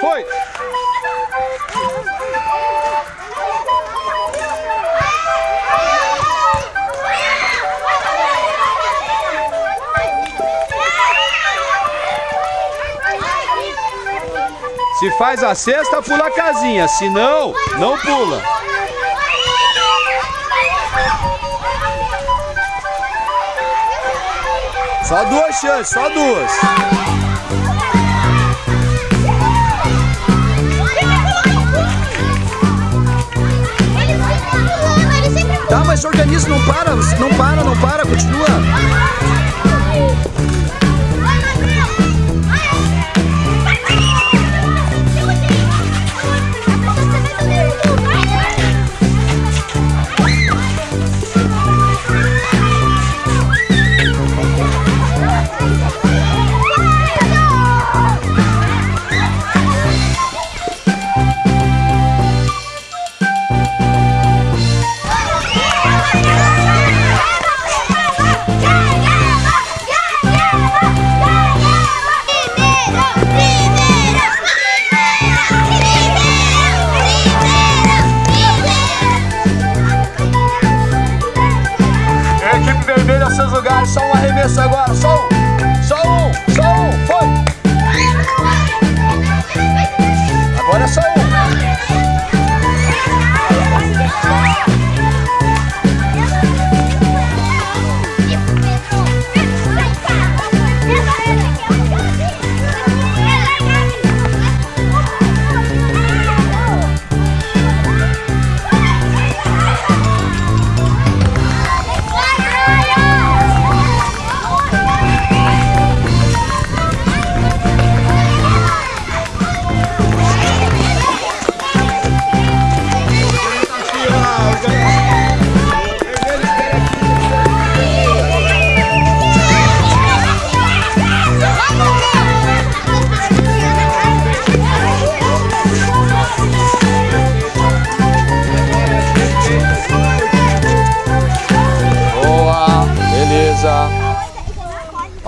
Foi! Se faz a cesta, pula a casinha. Se não, não pula. Só duas chances, só duas. Tá, mas organiza, não para, não para, não para, continua. Arremesso agora, só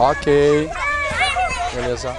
Ok. Beleza.